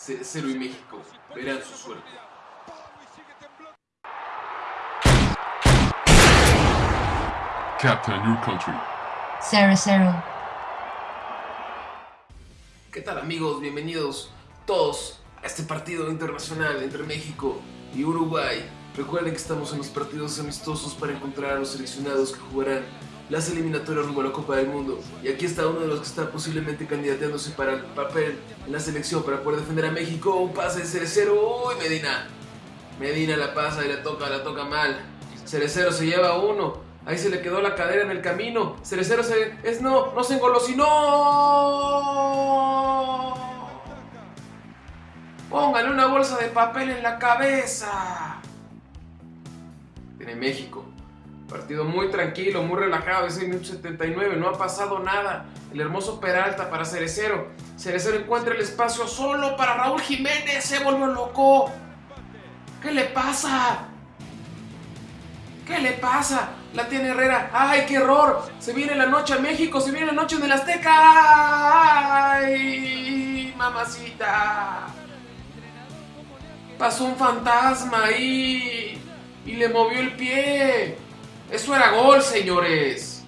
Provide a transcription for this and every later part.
0 y México verán su suerte. Captain your country. 0-0. ¿Qué tal amigos? Bienvenidos todos a este partido internacional entre México y Uruguay. Recuerden que estamos en los partidos amistosos para encontrar a los seleccionados que jugarán las eliminatorias rumbo a la Copa del Mundo. Y aquí está uno de los que está posiblemente candidateándose para el papel en la selección para poder defender a México. Un pase de Cerecero. ¡Uy, Medina! Medina la pasa y la toca, la toca mal. Cerecero se lleva uno. Ahí se le quedó la cadera en el camino. Cerecero se... Es no, no se engolosinó. Póngale una bolsa de papel en la cabeza. Tiene México. Partido muy tranquilo, muy relajado, es el minuto 79, no ha pasado nada. El hermoso Peralta para Cerecero. Cerecero encuentra el espacio solo para Raúl Jiménez, se volvió loco. ¿Qué le pasa? ¿Qué le pasa? La tiene Herrera. ¡Ay, qué error! Se viene la noche a México, se viene la noche en el Azteca. ¡Ay, mamacita! Pasó un fantasma ahí y le movió el pie. Eso era gol, señores.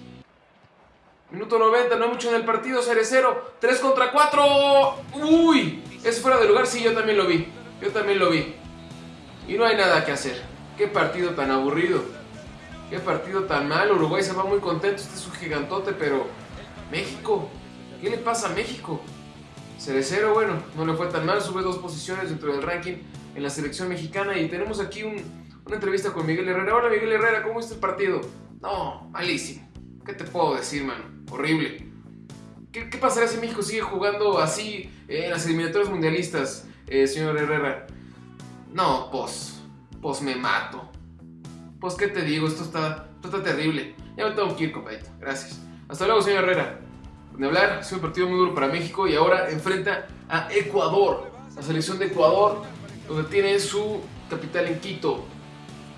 Minuto 90, no hay mucho en el partido, Cerecero. 3 contra 4. ¡Uy! Es fuera de lugar, sí, yo también lo vi. Yo también lo vi. Y no hay nada que hacer. Qué partido tan aburrido. Qué partido tan mal. Uruguay se va muy contento. Este es un gigantote, pero... México. ¿Qué le pasa a México? Cerecero, bueno, no le fue tan mal. Sube dos posiciones dentro del ranking en la selección mexicana. Y tenemos aquí un, una entrevista con Miguel Herrera. Hola Miguel Herrera, ¿cómo está el partido? No, malísimo. ¿Qué te puedo decir, mano? Horrible. ¿Qué, qué pasará si México sigue jugando así en las eliminatorias mundialistas, eh, señor Herrera? No, pues, pues me mato. Pues, ¿qué te digo? Esto está, esto está terrible. Ya me tengo que ir, compadito. Gracias. Hasta luego, señor Herrera. De hablar, ha sido un partido muy duro para México y ahora enfrenta a Ecuador, la selección de Ecuador, donde tiene su capital en Quito.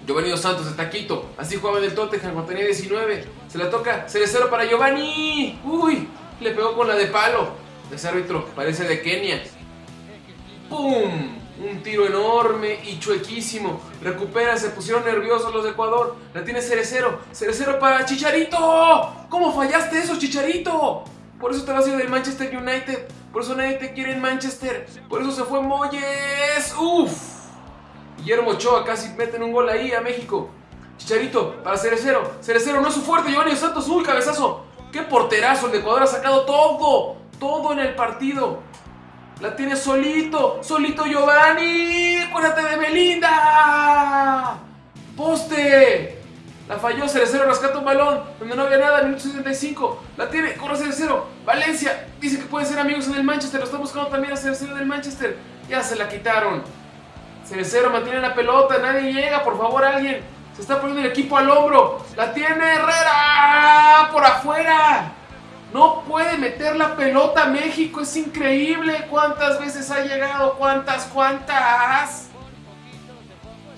Giovanni Dos Santos está Quito. Así jugaba en el Tottenham cuando tenía 19. Se la toca. Cerecero para Giovanni. Uy, le pegó con la de palo. Ese árbitro parece de Kenia. ¡Pum! Un tiro enorme y chuequísimo. Recupera, se pusieron nerviosos los de Ecuador. La tiene Cerecero. Cerecero para Chicharito. ¿Cómo fallaste eso, Chicharito? Por eso te vas a ir del Manchester United. Por eso nadie te quiere en Manchester. Por eso se fue Moyes. ¡Uf! Guillermo Ochoa casi meten un gol ahí a México. Chicharito para Cerecero. Cerecero no es su fuerte. Giovanni Santos. ¡Uy, cabezazo! ¡Qué porterazo! El de Ecuador ha sacado todo. Todo en el partido. La tiene solito. Solito Giovanni. Acuérdate de Belinda. Poste. Falló Cerecero. Rescata un balón. Donde no había nada. Minuto 75. La tiene. Corre Cerecero. Valencia. Dice que pueden ser amigos en el Manchester. Lo está buscando también a Cerecero del Manchester. Ya se la quitaron. Cerecero mantiene la pelota, nadie llega, por favor alguien. Se está poniendo el equipo al hombro. La tiene Herrera por afuera. No puede meter la pelota México, es increíble. ¿Cuántas veces ha llegado? ¿Cuántas? ¿Cuántas?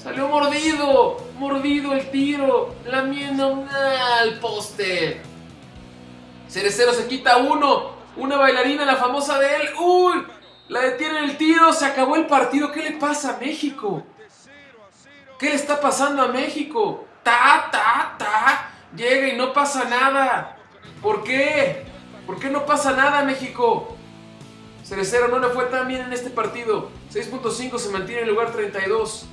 Salió mordido, mordido el tiro, lamiendo al poste. Cerecero se quita uno, una bailarina, la famosa de él. ¡Uy! La detiene el tiro, se acabó el partido. ¿Qué le pasa a México? ¿Qué le está pasando a México? Ta, ta, ta. Llega y no pasa nada. ¿Por qué? ¿Por qué no pasa nada, México? Cerecero no le fue tan bien en este partido. 6.5 se mantiene en el lugar 32.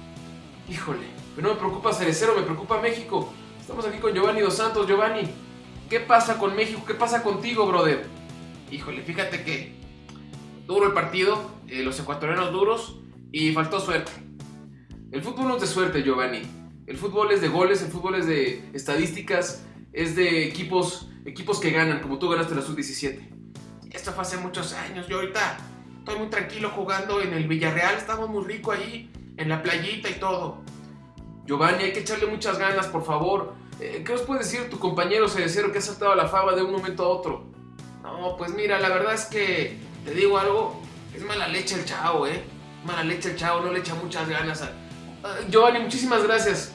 Híjole, pero no me preocupa Cerecero, me preocupa México. Estamos aquí con Giovanni Dos Santos. Giovanni, ¿qué pasa con México? ¿Qué pasa contigo, brother? Híjole, fíjate que duro el partido, eh, los ecuatorianos duros y faltó suerte. El fútbol no es de suerte, Giovanni. El fútbol es de goles, el fútbol es de estadísticas, es de equipos, equipos que ganan, como tú ganaste la sub-17. Esto fue hace muchos años, yo ahorita estoy muy tranquilo jugando en el Villarreal, estamos muy rico ahí, en la playita y todo. Giovanni, hay que echarle muchas ganas, por favor. Eh, ¿Qué os puede decir tu compañero Cerecero que ha saltado a la fama de un momento a otro? No, pues mira, la verdad es que te digo algo, es mala leche el chavo, ¿eh? Mala leche el chavo, no le echa muchas ganas a... Giovanni, muchísimas gracias.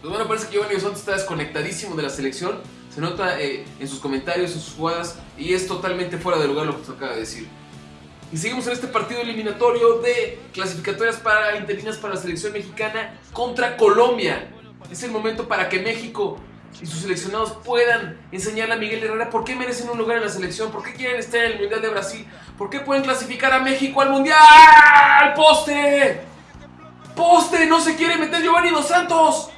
Pues bueno, parece que Giovanni Santos está desconectadísimo de la selección. Se nota eh, en sus comentarios, en sus jugadas, y es totalmente fuera de lugar lo que te acaba de decir. Y seguimos en este partido eliminatorio de clasificatorias para interinas para la selección mexicana contra Colombia. Es el momento para que México y sus seleccionados puedan enseñarle a Miguel Herrera por qué merecen un lugar en la selección, por qué quieren estar en el Mundial de Brasil, por qué pueden clasificar a México al Mundial. ¡Poste! ¡Poste! No se quiere meter Giovanni Dos Santos.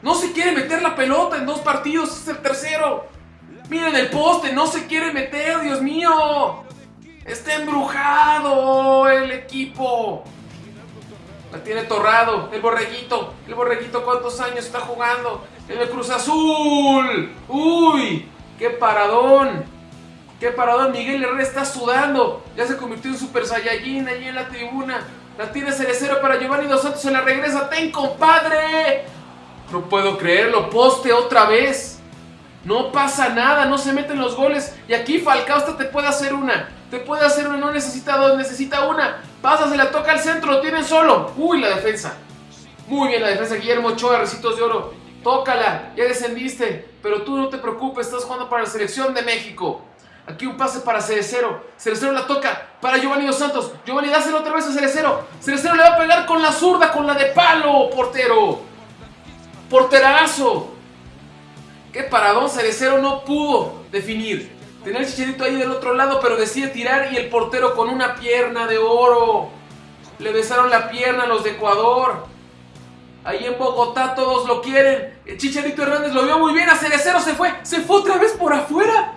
No se quiere meter la pelota en dos partidos, es el tercero. Miren el poste, no se quiere meter, Dios mío. Está embrujado el equipo. La tiene Torrado, el borreguito. El borreguito, ¿cuántos años está jugando? En el Cruz Azul. Uy, qué paradón. Qué paradón. Miguel Herrera está sudando. Ya se convirtió en Super Saiyajin allí en la tribuna. La tiene Cerecero para Giovanni Dos Santos. Se la regresa. ¡Ten, compadre! No puedo creerlo. Poste otra vez. No pasa nada. No se meten los goles. Y aquí Falcao hasta te puede hacer una. Te puede hacer una. No necesita dos. Necesita una. Pasa, se la toca al centro. Lo tienen solo. Uy, la defensa. Muy bien la defensa. Guillermo Ochoa, Recitos de Oro. Tócala. Ya descendiste. Pero tú no te preocupes. Estás jugando para la selección de México. Aquí un pase para Cerecero. Cerecero la toca para Giovanni Dos Santos. Giovanni, dáselo otra vez a Cerecero. Cerecero le va a pegar con la zurda, con la de palo, portero. Porterazo. Qué paradón, Cerecero no pudo definir. Tenía el chicharito ahí del otro lado, pero decide tirar y el portero con una pierna de oro. Le besaron la pierna a los de Ecuador. Ahí en Bogotá todos lo quieren. El Chicharito Hernández lo vio muy bien. A Cerecero se fue. Se fue otra vez por afuera.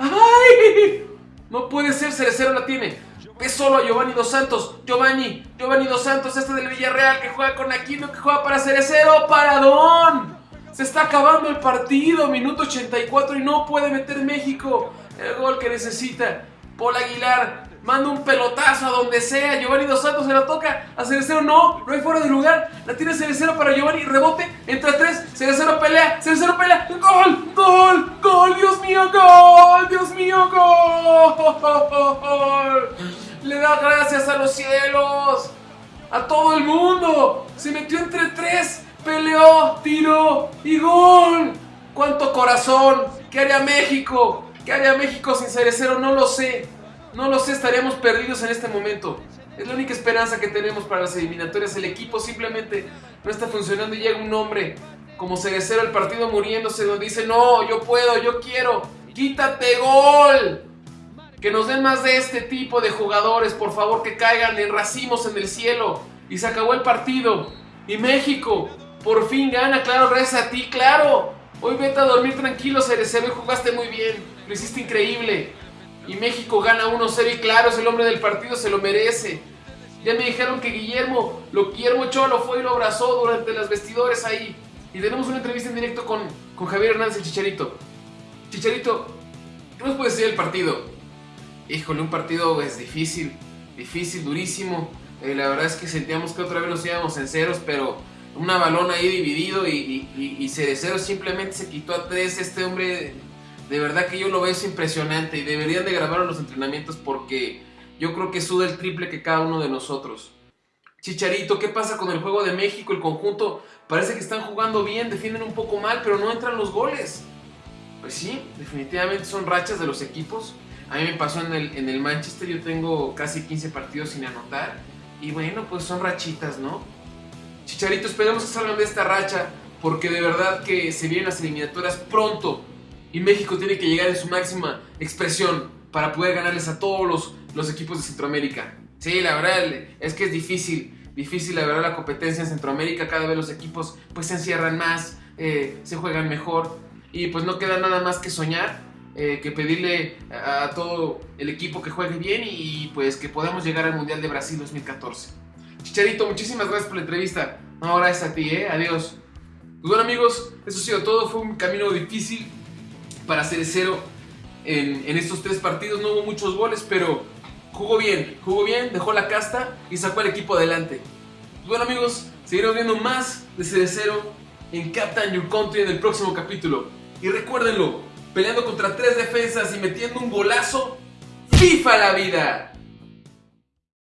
¡Ay! No puede ser, Cerecero la tiene. Ve solo a Giovanni Dos Santos. Giovanni, Giovanni Dos Santos, este del Villarreal que juega con Aquino, que juega para Cerecero. ¡Paradón! Se está acabando el partido, minuto 84 y no puede meter México el gol que necesita. Paul Aguilar manda un pelotazo a donde sea. Giovanni Dos Santos se la toca a Cerecero. No, no hay fuera de lugar. La tiene Cerecero para Giovanni. Rebote entre tres. Cerecero pelea. Cerecero pelea. ¡Gol! ¡Gol! ¡Gol! ¡Dios mío! ¡Gol! ¡Dios mío! ¡Gol! Le da gracias a los cielos. A todo el mundo. Se metió entre tres. Peleó, tiró y gol. ¡Cuánto corazón! ¿Qué haría México? ¿Qué haría México sin Cerecero? No lo sé. No lo sé, estaríamos perdidos en este momento. Es la única esperanza que tenemos para las eliminatorias. El equipo simplemente no está funcionando y llega un hombre como Cerecero, el partido muriéndose, donde dice, no, yo puedo, yo quiero, quítate gol. Que nos den más de este tipo de jugadores, por favor, que caigan en racimos en el cielo. Y se acabó el partido. Y México, por fin gana, claro, gracias a ti, claro. Hoy vete a dormir tranquilo, Cerecero, jugaste muy bien. Lo hiciste increíble. Y México gana 1-0 y claro, es el hombre del partido, se lo merece. Ya me dijeron que Guillermo, lo Guillermo Ochoa lo fue y lo abrazó durante las vestidores ahí. Y tenemos una entrevista en directo con, con Javier Hernández Chicharito. Chicharito, ¿qué nos puede decir del partido? Híjole, un partido es difícil, difícil, durísimo. Eh, la verdad es que sentíamos que otra vez nos íbamos en ceros, pero una balón ahí dividido y, y, y, Cerecero simplemente se quitó a tres. Este hombre, de verdad que yo lo veo es impresionante y deberían de grabarlo en los entrenamientos porque yo creo que suda el triple que cada uno de nosotros. Chicharito, ¿qué pasa con el juego de México? El conjunto parece que están jugando bien, defienden un poco mal, pero no entran los goles. Pues sí, definitivamente son rachas de los equipos. A mí me pasó en el, en el Manchester, yo tengo casi 15 partidos sin anotar. Y bueno, pues son rachitas, ¿no? Chicharito, esperemos que salgan de esta racha, porque de verdad que se vienen las eliminatorias pronto. Y México tiene que llegar en su máxima expresión para poder ganarles a todos los, los equipos de Centroamérica. Sí, la verdad es que es difícil, difícil la verdad la competencia en Centroamérica, cada vez los equipos pues se encierran más, eh, se juegan mejor y pues no queda nada más que soñar, eh, que pedirle a, todo el equipo que juegue bien y pues que podamos llegar al Mundial de Brasil 2014. Chicharito, muchísimas gracias por la entrevista. No, gracias a ti, eh, adiós. Pues bueno amigos, eso ha sido todo, fue un camino difícil para Cerecero en, en estos tres partidos, no hubo muchos goles, pero jugó bien, jugó bien, dejó la casta y sacó al equipo adelante. Pues bueno amigos, seguiremos viendo más de Cerecero en Captain Your Country en el próximo capítulo. Y recuérdenlo, peleando contra tres defensas y metiendo un golazo, FIFA la vida.